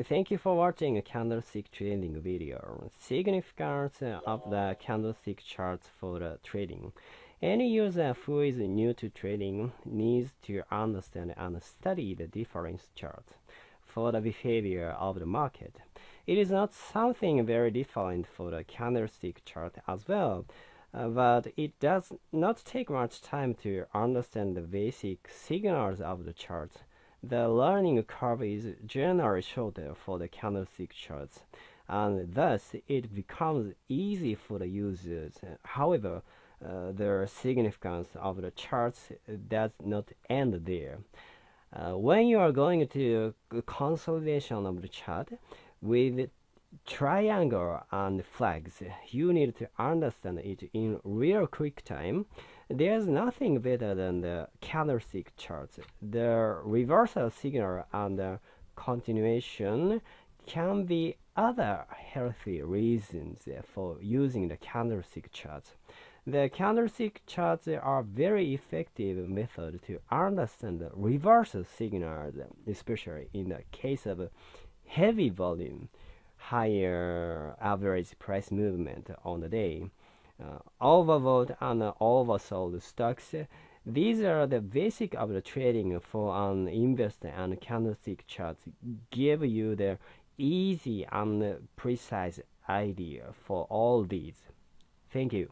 Thank you for watching a candlestick trading video. Significance of the candlestick charts for the trading. Any user who is new to trading needs to understand and study the difference charts for the behavior of the market. It is not something very different for the candlestick chart as well, uh, but it does not take much time to understand the basic signals of the chart the learning curve is generally shorter for the candlestick charts, and thus it becomes easy for the users. However, uh, the significance of the charts does not end there. Uh, when you are going to consolidation of the chart with triangle and flags, you need to understand it in real quick time there's nothing better than the candlestick charts. The reversal signal and the continuation can be other healthy reasons for using the candlestick charts. The candlestick charts are very effective method to understand the reversal signals, especially in the case of heavy volume, higher average price movement on the day uh, overbought and oversold stocks. These are the basic of the trading for an investor and candlestick charts give you the easy and precise idea for all these. Thank you.